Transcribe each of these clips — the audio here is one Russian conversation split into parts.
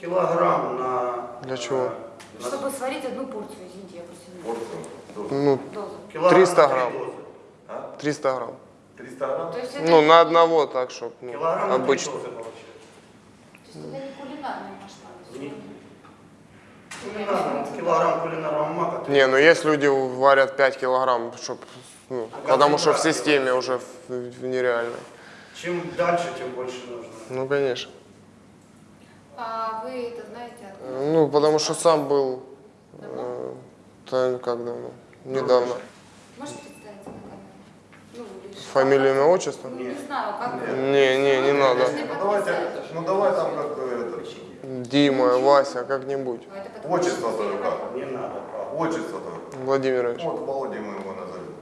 Килограмм на... Для чего? на Чтобы сварить одну порцию, извините, я просто не Порцию. Дозу. Ну, Дозу. килограмм 300 на три грамм. А? 300 грамм. 300 грамм? То есть это, Ну, на одного так, чтобы ну, Килограмм обычно. то есть это не кулинарные масштабы. Не- всё-таки. Кулинарного- Килограмм кулинарного мака. Не, ну есть люди варят 5 килограмм, чтоб, ну, потому что в системе уже в- в нереальной. Чем дальше, тем больше нужно. Ну, конечно. А вы это знаете откуда? Ну, потому что сам был, э, та- как давно, недавно. Можете представиться на камеру? Ну? Фамилия, имя, отчество? Ну, не знаю, как вы. Не, не, не надо. Ну давайте, ну давай там как это, Дима, Вася, как-нибудь. А отчество как. Не надо. папа. Отчество-то. Владимирович. Вот Володя мы его назовем.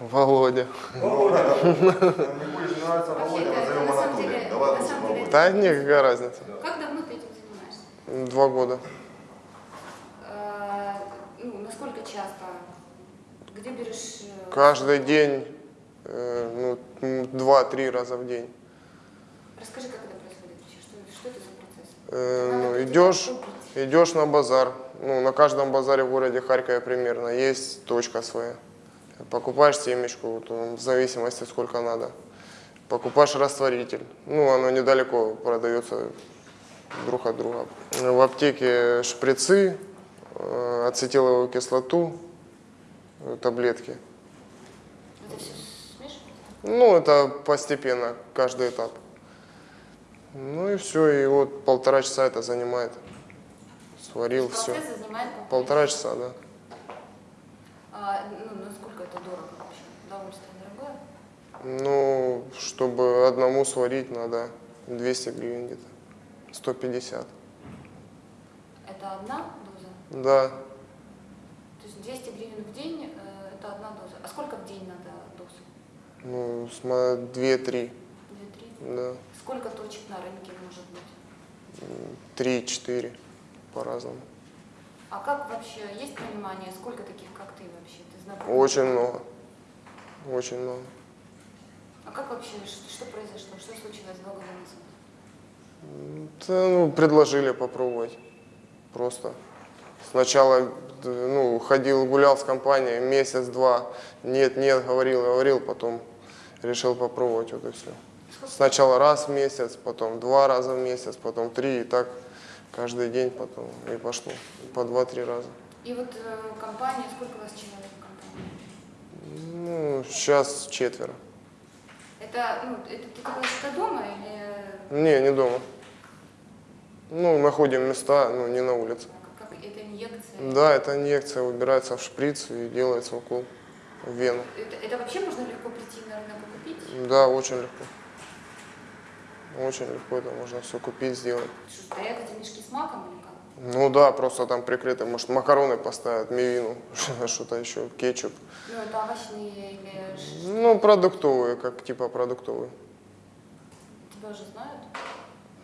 Володя. Володя. Не будешь нравиться Вообще, Володя, назовем деле- Давай лучше Володя. Да не, какая разница. Как давно ты этим занимаешься? Два года. А, ну, насколько часто? Где берешь... э, Каждый день, э, ну, два-три раза в день. Расскажи, как это происходит вообще, что, что это за процесс? Э, ну, идешь, идешь на базар. Ну, на каждом базаре в городе Харькове примерно есть точка своя. Покупаешь семечку, вот, в зависимости сколько надо. Покупаешь растворитель. Ну, оно недалеко продается друг от друга. В аптеке шприцы, э, ацетиловую кислоту, э, таблетки. Это все смешивается? Ну, это постепенно, каждый этап. Ну и все, и вот полтора часа это занимает. Сварил все. Занимает Полтора часа, да. А, ну, насколько это дорого вообще? Удовольствие дорогое? Ну, чтобы одному сварить, надо 200 гривен где-то. 150. Это одна доза? Да. То есть 200 гривен в день э, это одна доза. А сколько в день надо доз? Ну, 2-3. Две-три? Да. Сколько точек на рынке может быть? 3-4 по-разному. А как вообще, есть понимание, сколько таких, как ты вообще? Ты знаком? Очень много. Очень много. А как вообще, что, что произошло? Что случилось два года назад? Да, ну, предложили попробовать. Просто. Сначала д- ну, ходил, гулял с компанией месяц-два. Нет, нет, говорил, говорил, потом решил попробовать, вот и все. Сначала раз в месяц, потом два раза в месяц, потом три, и так каждый день потом и пошло. По два-три раза. И вот э, компания, сколько у вас человек в компании? Ну, сейчас четверо. Это, ну, это ты это дома или Не, не дома. Ну, находим места, ну, не на улице. как, как это инъекция? Да, это инъекция убирается в шприц и делается укол в вену. Это, это вообще можно легко прийти на рынок и купить? Да, очень легко. Очень легко это можно все купить, сделать. Что, стоят эти мешки с маком или как? Ну да, просто там прикрыто, может, макароны поставят, мивину, что-то еще, кетчуп. Ну, это овощные или... ш- Ну, продуктовые, как типа продуктовые. Тебя уже знают?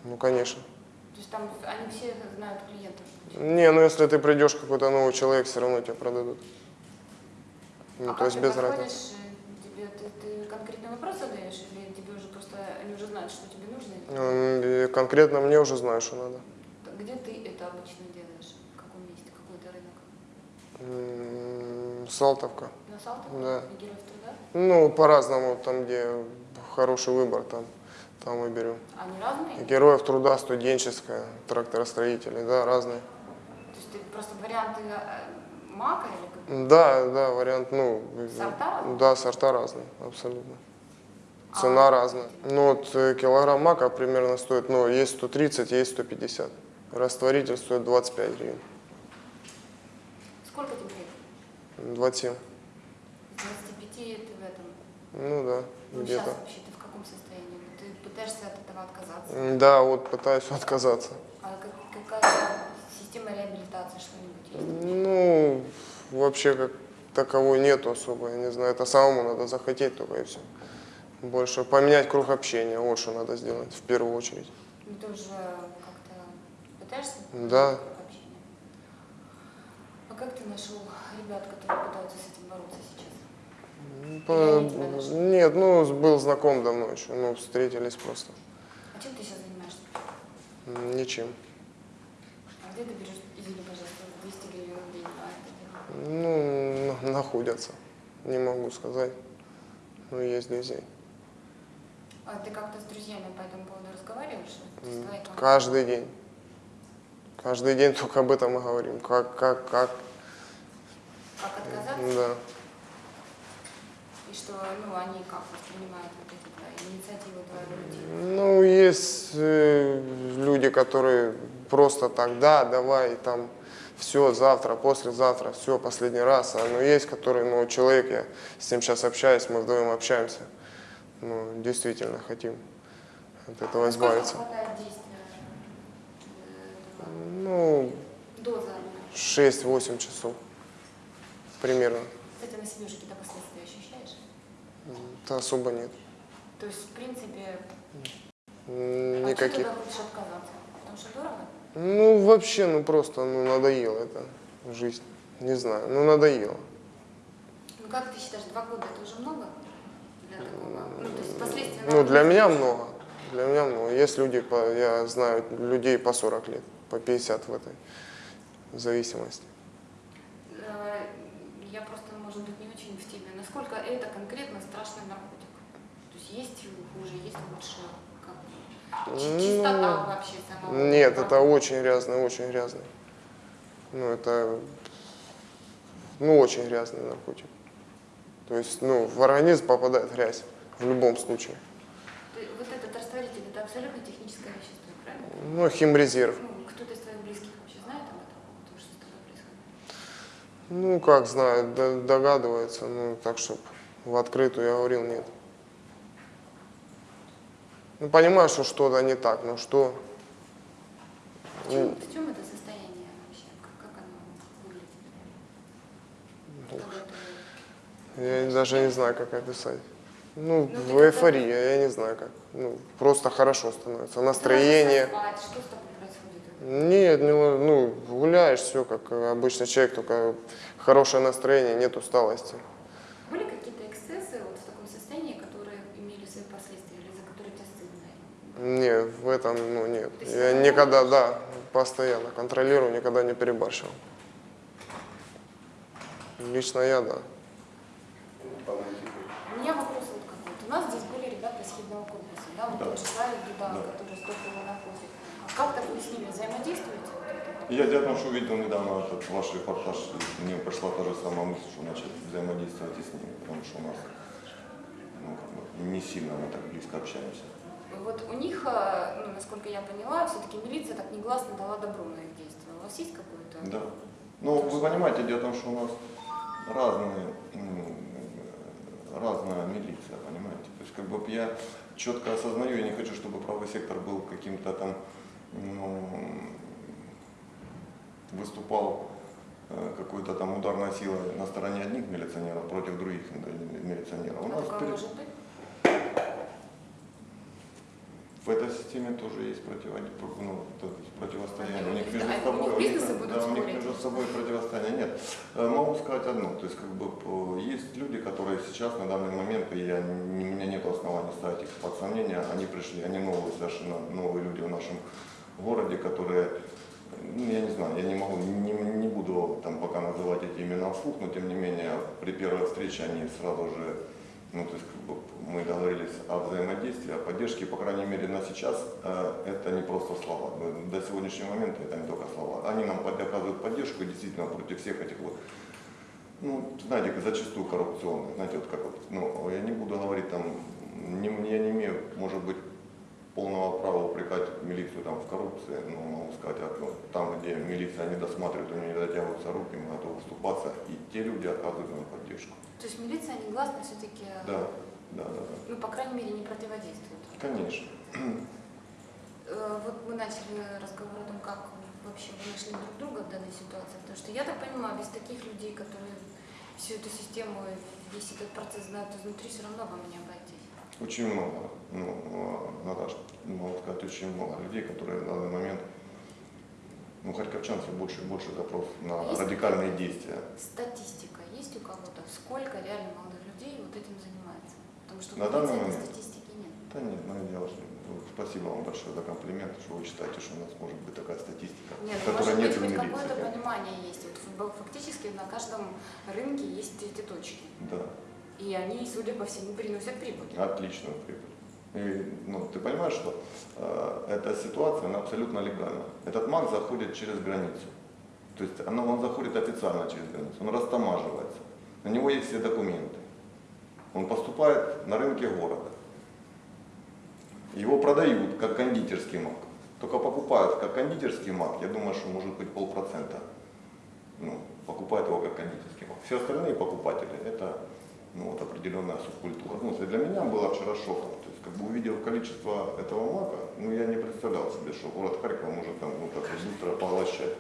Ну, конечно. То есть там они все знают клиентов? Не, ну если ты придешь, какой-то новый человек, все равно тебя продадут. Ну, а то есть без разницы. э, тебе, ты, ты конкретный вопрос задаешь, или тебе уже просто, они уже знают, что тебе нужно? Конкретно мне уже знаю, что надо. Где ты это обычно делаешь? В каком месте? Какой это рынок? М, Салтовка. На? Да. Героев Труда? Ну, по-разному, там, где хороший выбор, там, там и берем. Они разные? Героев труда, студенческая, тракторостроители, да, разные. То есть ты просто варианты э, мака или? Да, да, вариант, ну, Сорта? да, сорта разные, абсолютно. А- Цена разная. Ну, вот э, килограмм мака примерно стоит, ну, есть 130, есть 150. Растворитель стоит 25 гривен. Сколько тебе лет? 27. С 25 ты в этом. Ну да, Ну, сейчас где-то. вообще ты в каком состоянии? Ты пытаешься от этого отказаться? Да, вот пытаюсь отказаться. А как- какая система реабилитации, что-нибудь есть? Ну, вообще как таковой нету особо, я не знаю, это самому надо захотеть только и все. Больше поменять круг общения, вот что надо сделать в первую очередь. Ну, ты уже как-то пытаешься? Да. А как ты нашел ребят, которые пытаются с этим бороться сейчас? Нашли? Нет, ну, был знаком давно еще, ну, встретились просто. А чем ты сейчас занимаешься? Ничем. А где ты берешь, извини, пожалуйста, 200 гривен в день дело? Ну, на- находятся. Не могу сказать. Но есть друзей. А ты как-то с друзьями по этому поводу разговариваешь? Каждый день. Каждый день только об этом и говорим. Как, как, как. Как отказаться? Да. И что, ну, они как воспринимают вот эти твои инициативы твоего людей? Ну, есть э, люди, которые просто так, да, давай, там, все, завтра, послезавтра, все, последний раз. А, ну, есть, которые, ну, человек, я с ним сейчас общаюсь, мы вдвоем общаемся. Ну, действительно хотим от этого Сколько избавиться. э, Ну, этого доза? 6-8 часов примерно. Кстати, на себе уже какие-то последствия ощущаешь? Это особо нет. То есть, в принципе, а Никаких. тогда хочешь отказаться? Потому что дорого? Ну, вообще, ну просто, ну, надоело это, жизнь. Не знаю, ну, надоело. Ну, как ты считаешь, два года это уже много для такого? Ну, то есть последствия... Ну, для меня много. Для меня много. Есть люди, по, я знаю людей по 40 лет, по 50 в этой зависимости. Э, Я просто, может быть, не очень в теме. Насколько это конкретно страшный наркотик? То есть есть хуже, есть лучше? Как? Ну, Чистота вообще самого? Нет, это наркотика? очень грязный, очень грязный. Ну, это, ну, очень грязный наркотик. То есть, ну, в организм попадает грязь в любом случае. Вот этот растворитель, это абсолютно техническое вещество, правильно? Ну, химрезерв. Ну, кто-то из твоих близких вообще знает об этом? То, что с тобой происходит? Ну, как знает, д- догадывается, ну, так, чтобы в открытую я говорил, нет. Ну, понимаю, что что-то не так, но что? В чем, в чем это состояние вообще? Как, как оно выглядит? Ты- Я даже не знаю, как описать. Ну, Ну, в эйфории, я не знаю как. Ну, просто хорошо становится. Настроение. спать, Что с тобой? Нет, ну, гуляешь, все как обычный человек, только хорошее настроение, нет усталости. Были какие-то эксцессы вот в таком состоянии, которые имели свои последствия или за которые тебя стыдно? Нет, в этом, ну, нет. Я никогда, да, постоянно контролирую, никогда не перебарщивал. Лично я, да. У меня вопрос вот какой. У нас здесь были ребята из хидного корпуса, да, вот Да. тот же Славик Дудан, Да. который как так вы с ними взаимодействуете? Я дело в том, что увидел недавно этот ваш репортаж, и мне пришла та же самая мысль, что начать взаимодействовать и с ними, потому что у нас ну, как бы не сильно мы так близко общаемся. Вот у них, э, ну, насколько я поняла, все-таки милиция так негласно дала добро на их действия. У вас есть какое-то? Да. Ну, вы понимаете, дело в том, что у нас разные, м, разная милиция, понимаете? То есть, как бы я четко осознаю, я не хочу, чтобы правый сектор был каким-то там, ну, выступал э, какой-то там ударной силой на стороне одних милиционеров против других милиционеров. У А нас такое перед- в этой системе тоже есть противо- ну, противостояние. У них между Да, собой, у них, да, у них между собой противостояние. Нет, Э, могу сказать одно, то есть как бы есть люди, которые сейчас на данный момент, и я, у меня нет оснований ставить их под сомнение, они пришли, они новые, совершенно новые люди в нашем городе, которые, ну, я не знаю, я не могу, не, не буду там пока называть эти имена вслух, но тем не менее при первой встрече они сразу же ну, то есть мы договорились о взаимодействии, о поддержке, по крайней мере на сейчас э, это не просто слова. Ну, До сегодняшнего момента это не только слова. Они нам оказывают поддержку действительно против всех этих вот, ну, знаете, зачастую коррупционных, знаете, вот как вот, ну, я не буду говорить там, не, я не имею, может быть, полного права упрекать милицию там в коррупции, но могу сказать, а, ну, там, где милиция не досматривает, у нее не дотягиваются руки, мы готовы вступаться, и те люди оказывают нам поддержку. То есть милиция негласно все-таки, Да, да, да, да. ну, по крайней мере, не противодействует. Конечно. Э, Вот мы начали разговор о том, как вообще вы нашли друг друга в данной ситуации. Потому что я так понимаю, без таких людей, которые всю эту систему, весь этот процесс знают изнутри, все равно вам не обойтись. Очень много, ну, э, Наташа, могу сказать, очень много людей, которые в данный момент, ну, харьковчан все больше и больше запрос на Есть? радикальные действия. Статистика есть у кого-то? Сколько реально молодых людей вот этим занимается? Потому что На данный момент? статистики нет. Да нет, ну, что Ну, Спасибо вам большое за комплимент, что вы считаете, что у нас может быть такая статистика, Нет, ну, которой может нет быть, в милиции. какое-то понимание есть. Вот фактически на каждом рынке есть эти точки. Да, И они, судя по всему, приносят прибыль. отличную прибыль. И, ну, ты понимаешь, что э, эта ситуация, она абсолютно легальна. Этот маг заходит через границу. То есть она, он заходит официально через границу, он растамаживается. На него есть все документы. Он поступает на рынке города. Его продают как кондитерский мак. Только покупают как кондитерский мак, я думаю, что может быть полпроцента. Ну, покупают его как кондитерский мак. Все остальные покупатели это ну, вот определенная субкультура. Ну, для меня было вчера шоком. То есть, как бы увидев количество этого мака, ну, я не представлял себе, что город Харьков может там ну, так быстро поглощать.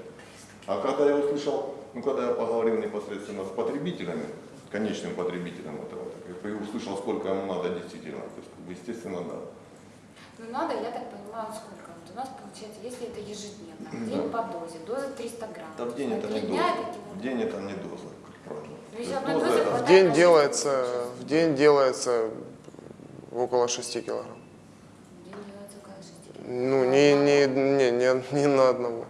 А когда я услышал, ну, когда я поговорил непосредственно с потребителями, конечным потребителем этого, так, и услышал, сколько ему надо действительно, то есть, как бы, естественно, да. Ну надо, я так понимаю, сколько. Вот у нас получается, если это ежедневно, Да. день по дозе, доза 300 грамм. Да в день это не доза. это В день это не доза, это- В день делается, в день делается около 6 килограмм. Ну, не, не, не, не, не на одного.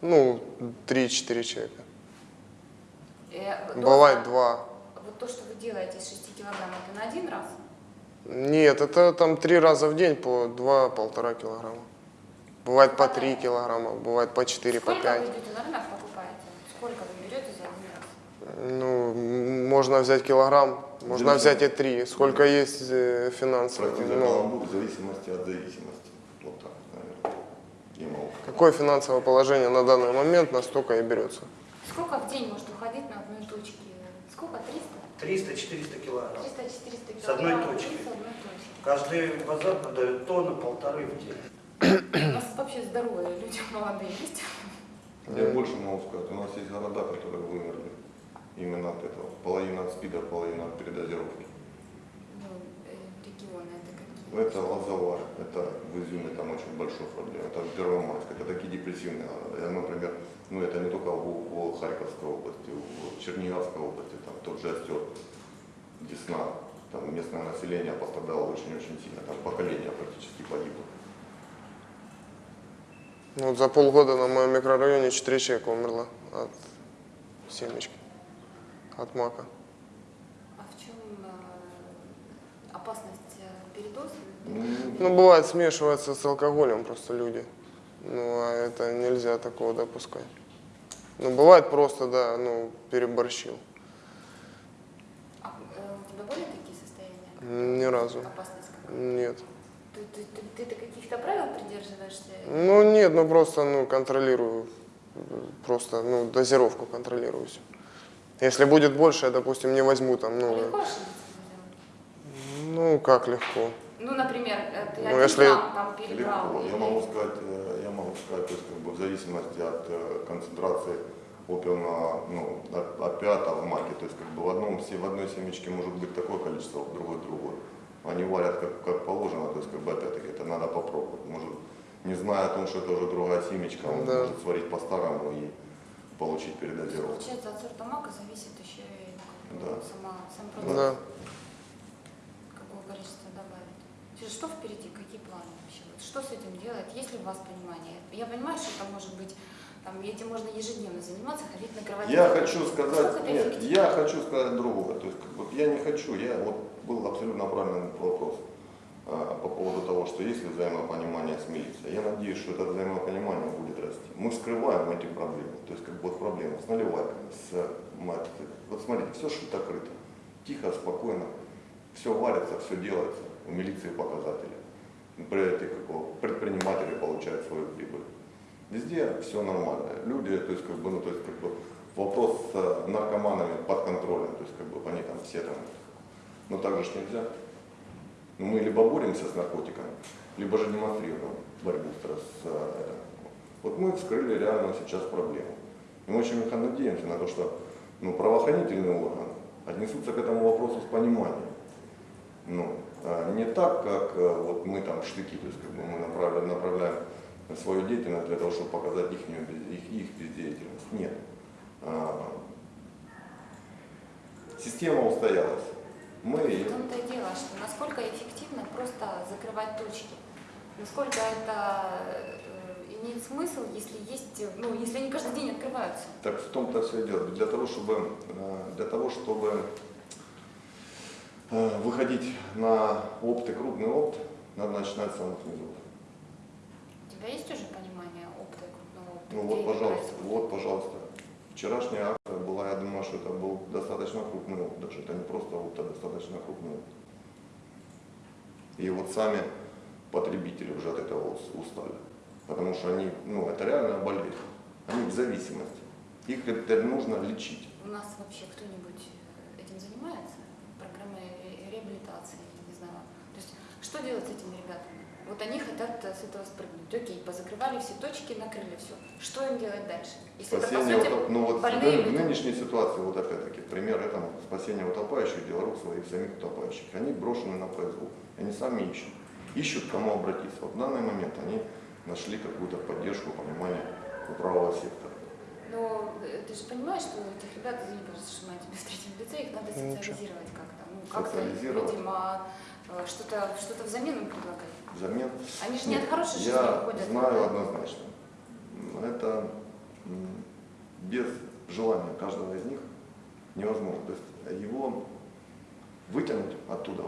Ну, 3-4 человека. Э, Бывает 2. Вот то, что вы делаете из 6 килограмм, это на один раз? Нет, это там три раза в день по 2-1,5 килограмма. Бывает по 3 килограмма, бывает по 4, по Сколько 5. вы идете на рынок, покупаете? Сколько вы берете за один раз? Ну, можно взять килограмм, можно Зависит. взять и 3. Сколько есть э, финансовых. Против ну, в зависимости от зависимости. Вот так, наверное. Я могу. какое финансовое положение на данный момент, настолько и берется. Сколько в день может уходить на одной точке? Сколько? 300? 300-400 килограмм. 300-400 С одной килограмм точки. с одной точки. Каждый базар продает тонну, полторы в день. У нас вообще здоровые люди молодые есть. Я больше могу сказать. У нас есть города, которые вымерли именно от этого. Половина от спида, половина от передозировки. Ну, э, регионы это какие? Это Лозовар, это в Изюме там очень большой проблем. Это Первомайск, это такие депрессивные. Я, например, ну это не только в, в Харьковской области, в Черниговской области, там тот же Остер, Десна, там местное население пострадало очень-очень сильно, там поколение практически погибло. Ну, Вот за полгода на моем микрорайоне 4 человека умерло от семечки, от мака. А в чем э, опасность э, передоза? Ну, бывает, смешивается с алкоголем просто люди. Ну, а это нельзя такого допускать. Ну, бывает просто, да, ну, переборщил. А э, у тебя были такие состояния? Ни разу. Опасность? Нет. Ты, ты, ты, ты каких-то правил придерживаешься? Ну, нет, ну, просто, ну, контролирую. Просто, ну, дозировку контролирую всё. Если будет больше, я, допустим, не возьму там, ну, Легко ну, как легко. Ну, например, э, ты Ну, если- грамм там перебрал. Легко. Я могу сказать, э, я могу сказать, то есть как бы в зависимости от э, концентрации опиума, ну, опиата в маке, то есть как бы в одном в одной семечке может быть такое количество, в другой другое. Они варят как, как положено, то есть как бы опять-таки это надо попробовать. Может, не зная о том, что это уже другая семечка, он Да. может сварить по-старому и получить передозировку. Получается, от сорта мака зависит еще и ну, Да. сама, сам Да. продукт, какое количество добавить. Сейчас Что впереди, какие планы вообще? Вот что с этим делать? Есть ли у вас понимание? Я понимаю, что это может быть, там, этим можно ежедневно заниматься, ходить на кровати. Я хочу сказать, нет, я хочу сказать другое. То есть, как бы, я не хочу, я вот был абсолютно правильный вопрос по поводу того, что есть ли взаимопонимание с милицией. Я надеюсь, что это взаимопонимание будет расти. Мы скрываем эти проблемы. То есть, как бы вот проблемы с наливайками, с мат- Вот смотрите, все шито-крыто. Тихо, спокойно. Все варится, все делается. У милиции показатели. Предприниматели получают свою прибыль. Везде все нормально. Люди, то есть как бы, ну, то есть как бы вопрос с э, наркоманами под контролем, то есть как бы они там все там. Но так же нельзя. Ну, мы либо боремся с наркотиками, либо же демонстрируем борьбу с, э, это. Вот мы вскрыли реальную сейчас проблему. И мы очень надеемся на то, что ну, правоохранительные органы отнесутся к этому вопросу с пониманием. Ну, а не так, как э, вот мы там штыки, то есть как бы мы направляем, направляем свою деятельность для того, чтобы показать их, их, их бездеятельность. Нет. А, Система устоялась. Мы В том-то и дело, что насколько эффективно просто закрывать точки. Насколько это э, имеет смысл, если есть, ну, если они каждый день открываются? Так в том-то все и дело. Для того, чтобы, э, для того, чтобы э, выходить на опт и крупный опт, надо начинать с самых низов. У тебя есть уже понимание опыта и крупного опыта? Ну вот, пожалуйста, вот, пожалуйста. Вчерашняя акция была, я думаю, что это был достаточно крупный даже это не просто опыт, а достаточно крупный опыт. И вот сами потребители уже от этого ус- устали. Потому что они, ну, это реально болезнь. Они в зависимости. Их это нужно лечить. У нас вообще кто-нибудь э, этим занимается? Программой ре- реабилитации, не знаю. То есть что делать с этими ребятами? Вот они хотят э, с этого спрыгнуть. Окей, позакрывали все точки, накрыли все. Что им делать дальше? Если это, по Спасение, сути, ну вот в, больные в люди. нынешней ситуации, вот опять-таки, пример этому, спасение утопающих, дело рук своих самих утопающих. Они брошены на произвол, они сами ищут. Ищут, к кому обратиться. Вот в данный момент они нашли какую-то поддержку, понимание у правого сектора. Но э, ты же понимаешь, что этих ребят, извини, пожалуйста, что мы тебя в третьем лице, их надо Ничего. социализировать как-то. Ну, как-то, видимо, э, что-то что взамен им предлагать. Взамен Они же не от хорошей жизни Я уходят. знаю однозначно. Это без желания каждого из них невозможно. То есть его вытянуть оттуда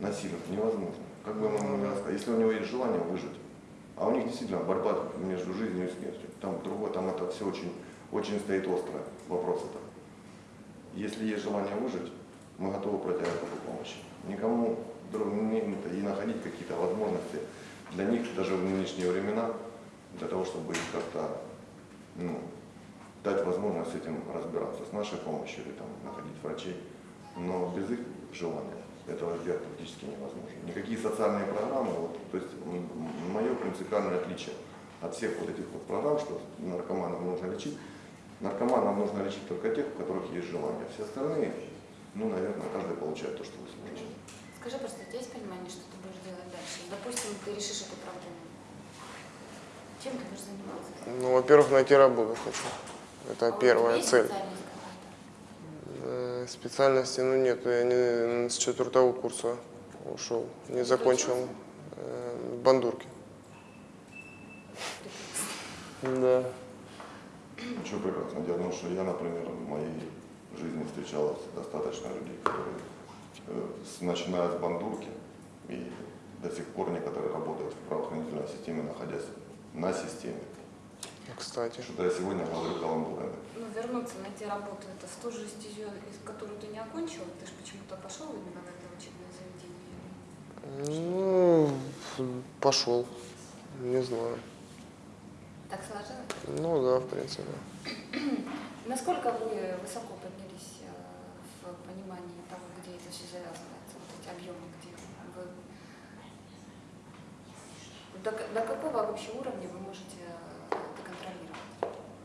насильно невозможно. Как бы ему ни рассказать. Если у него есть желание выжить, а у них действительно борьба между жизнью и смертью. Там другое, там это все очень, очень стоит острое вопрос это. Если есть желание выжить, мы готовы протягивать руку помощи. Никому не- и находить какие-то возможности для них даже в нынешние времена, для того, чтобы их как-то ну, дать возможность с этим разбираться, с нашей помощью или там находить врачей. Но без их желания этого сделать практически невозможно. Никакие социальные программы, вот, то есть мое принципиальное отличие от всех вот этих вот программ, что наркоманов нужно лечить, наркоманов нужно лечить только тех, у которых есть желание. Все остальные, ну, наверное, каждый получает то, что заслуживает. Скажи просто, у тебя есть понимание, что ты будешь делать дальше? Допустим, ты решишь эту проблему. Чем ты будешь заниматься? Ну, во-первых, найти работу хочу. Это А первая цель. специальность? Э, Специальности, ну нет, я не с четвертого курса ушел, не закончил э, в Бандурке. Да. Что прекрасно. Дело в том, что я, например, в моей жизни встречалось достаточно людей, которые, начиная с бандурки, и до сих пор некоторые работают в правоохранительной системе, находясь на системе. Кстати. Что-то я сегодня говорю каламбурами. Ну, вернуться, найти работу, это в ту же стезю, из которую ты не окончил, ты же почему-то пошел именно в это учебное заведение. Ну, пошел. Не знаю. Так сложилось? Ну да, в принципе. Насколько вы высоко поднялись э, в понимании того, все завязывается, вот эти объемы, где вы... До, до какого вообще уровня вы можете э, это контролировать?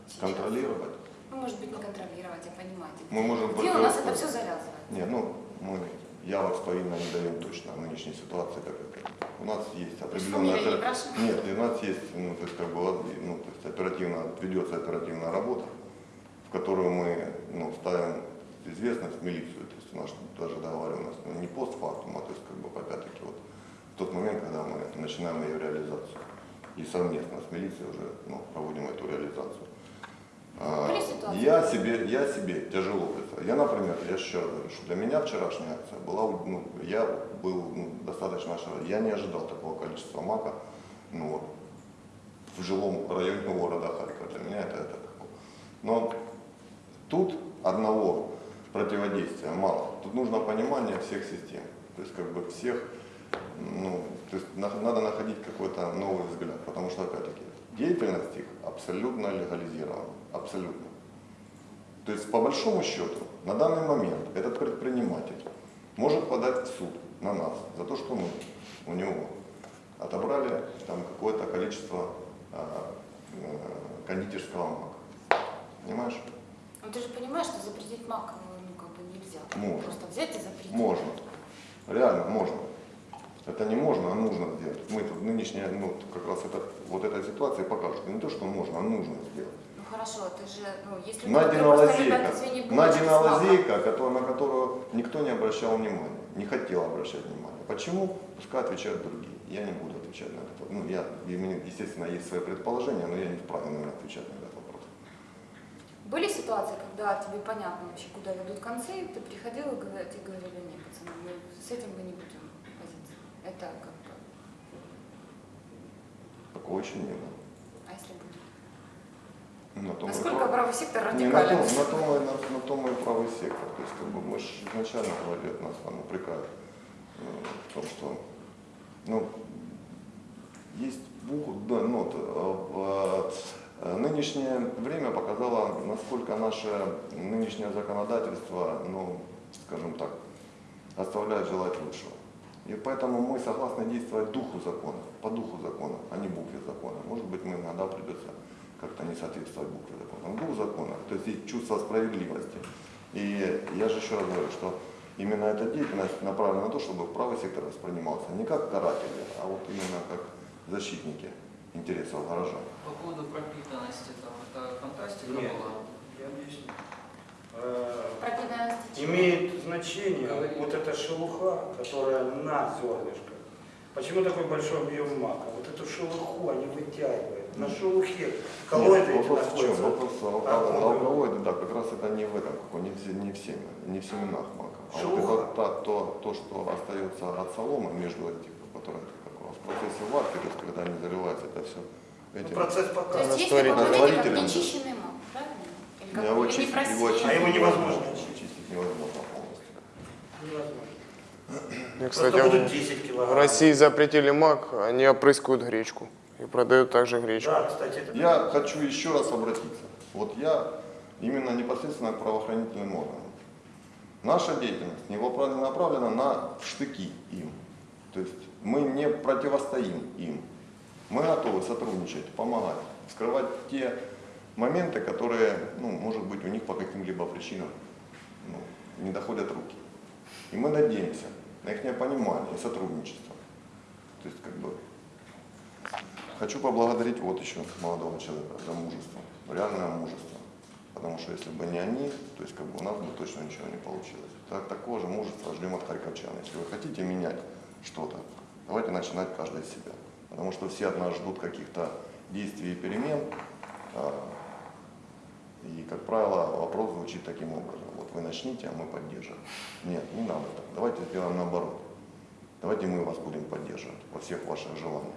сейчас? Контролировать? Ну, может быть, не контролировать, а понимать. Мы можем Где у нас это все завязывает? Не, ну, мы, я вас повинно не даем точно в нынешней ситуации, как это. У нас есть определенная... прошу? Нет, у нас есть, ну, то есть, как бы, вот, ну, то есть оперативно, ведется оперативная работа, в которую мы, ну, ставим в известность милицию, то есть у нас даже договариваемость, ну, не постфактум, а то есть, как бы, опять-таки, вот, в тот момент, когда мы начинаем ее реализацию. И совместно с милицией уже, ну, проводим эту реализацию. А? Я себе, я себе тяжело представляю. Я, например, я еще раз говорю, что для меня вчерашняя акция была, ну, я был ну, достаточно ошарашен. Я не ожидал такого количества мака ну, вот, в жилом районе города Харькова. Для меня это, это. Но тут одного противодействия мало. Тут нужно понимание всех систем. То есть как бы всех, ну, то есть на- надо находить какой-то новый взгляд. Потому что, опять-таки, деятельность их абсолютно легализирована. Абсолютно. То есть, по большому счету, на данный момент этот предприниматель может подать в суд на нас за то, что мы у него отобрали там какое-то количество а, э, кондитерского мака. Понимаешь? Ну, ты же понимаешь, что запретить мак ну, как бы нельзя. Можно. Просто взять и запретить. Можно. Реально можно. Это не можно, а нужно сделать. Мы тут нынешняя, ну, как раз это, вот эта ситуация покажет. Не то, что можно, а нужно сделать. Ну хорошо, ты же, ну, если просто лазейка, маком, лазейка, на которую никто не обращал внимания, не хотел обращать внимания. Почему? Пускай отвечают другие. Я не буду отвечать на вопрос. Ну, я, естественно, есть свои предположения, но я не вправе, наверное, отвечать на вопрос. Были ситуации, когда тебе понятно вообще, куда ведут концы, и ты приходил и тебе говорили, нет, пацаны, мы с этим мы не будем возиться. Это как бы, Такого еще не было. а если будет? На том Насколько прав- правый сектор Не, на том, радикален? на, том, и- на, на том и правый сектор. То есть, как бы, мы же изначально говорили, от нас там упрекают э, в том, что ну, есть буквы, да, вот, э, э, нынешнее время показало, насколько наше нынешнее законодательство, ну, скажем так, оставляет желать лучшего. И поэтому мы согласны действовать духу закона, по духу закона, а не букве закона. Может быть, мы иногда придется как-то не соответствовать букве закона. Но дух закона, то есть есть чувство справедливости. И я же еще раз говорю, что именно эта деятельность направлена на то, чтобы правый сектор воспринимался не как каратели, а вот именно как защитники интересов горожан. По поводу там, Нет. была. Я объясню. Э? Имеет значение вот эта шелуха, которая на зернышках. Почему такой большой объем мака? Вот эту шелуху они вытягивают. На шелухе коллоиды Нет, вопрос в чем? находятся. Вопрос А, алкалоиды, да, как раз это не в этом, как не в, не в, семя, не в семенах мака. А вот это та- то, то, что остается от соломы между этих, которые в процессе варки, то есть когда они заливаются, это все Ну, этим. процесс То есть есть такое понятие, как нечищенный как его очистить, его очистить А его невозможно Очистить невозможно полностью. Невозможно. Кстати, будут в 10 в килограмм. России запретили мак, они опрыскивают гречку и продают также гречку. Да, кстати, это Я хочу еще раз обратиться. Вот я именно непосредственно к правоохранительным органам. Наша деятельность не направлена на штыки им. То есть мы не противостоим им. Мы готовы сотрудничать, помогать, скрывать те моменты, которые, ну, может быть, у них по каким-либо причинам ну, не доходят руки. И мы надеемся на их понимание и сотрудничество. То есть, как бы, Хочу поблагодарить вот еще молодого человека за мужество, реальное мужество. Потому что если бы не они, то есть как бы у нас бы точно ничего не получилось. Так, такого же мужества ждем от харьковчан. Если вы хотите менять что-то, давайте начинать каждый с себя. Потому что все от нас ждут каких-то действий и перемен. И, как правило, вопрос звучит таким образом. Вот вы начните, а мы поддержим. Нет, не надо так. Давайте сделаем наоборот. Давайте мы вас будем поддерживать во всех ваших желаниях.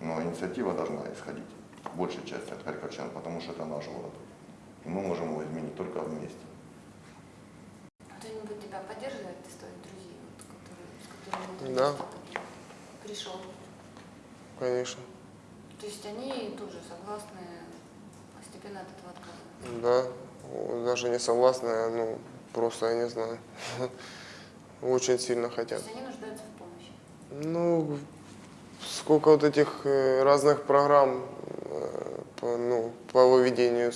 Но инициатива должна исходить большей части от харьковчан, потому что это наш город. И мы можем его изменить только вместе. Кто-нибудь тебя поддерживает из твоих друзей, вот, которые, с которыми ты Да. пришел? Конечно. То есть они тоже согласны постепенно от этого отказываться? Да, даже не согласны, а, ну, просто я не знаю. Очень сильно То хотят. есть они нуждаются в помощи? Ну, сколько вот этих э, разных программ э, по, ну, по выведению,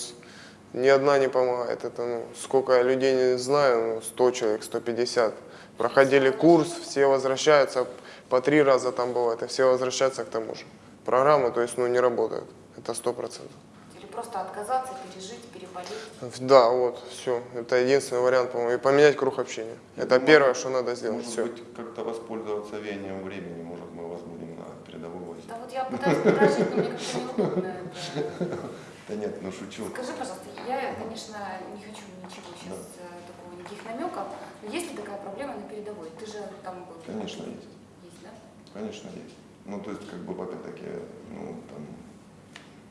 ни одна не помогает. Это, ну, сколько я людей не знаю, ну, 100 человек, 150. Проходили курс, все возвращаются, по три раза там бывает, и все возвращаются к тому же. Программы, то есть, ну, не работают. Это сто процентов. Или просто отказаться, пережить? Да, вот, все. Это единственный вариант, по-моему. И поменять круг общения. Я Это думаю, первое, что надо сделать. Может Все. быть, как-то воспользоваться веянием времени, может, мы вас будем на передовой возить. Да вот я пытаюсь предложить, но мне как-то неудобно. Да нет, ну шучу. Скажи, пожалуйста, я, конечно, не хочу ничего сейчас э, такого, никаких намеков, но есть ли такая проблема на передовой? Ты же там был. Конечно, есть. Есть, да? Конечно, есть. Ну, то есть, как бы, опять-таки, ну, там,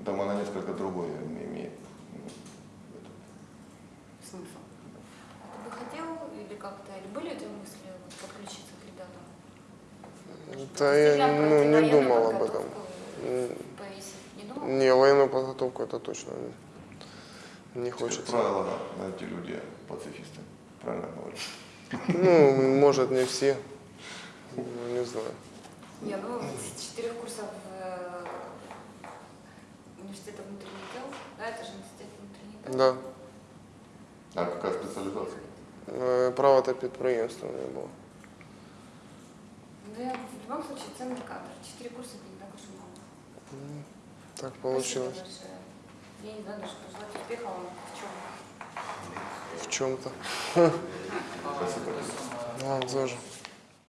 там она несколько другое имеет. Смысл? А ты бы хотел или как-то, или были у тебя мысли вот, подключиться к ребятам? Да я, ну, не думал об подготовку М, повесить? Не думал? Не, военную подготовку это точно не- не Как хочется. правило, эти люди пацифисты. Правильно говорю? Ну, может, не все. Ну, не знаю. Не, ну, с четырех курсов э, университета внутренних дел, да, это же университет внутренних дел. Да. А какая специализация? Е, Право та підприємство не було. Ну, я в любом случае ценный кадр. Четыре курса это не так уж и много. Ну, Так Спасибо получилось. большое. Я не знаю даже, пожелать успеха вам в чем. В чем-то. А. Да, тоже.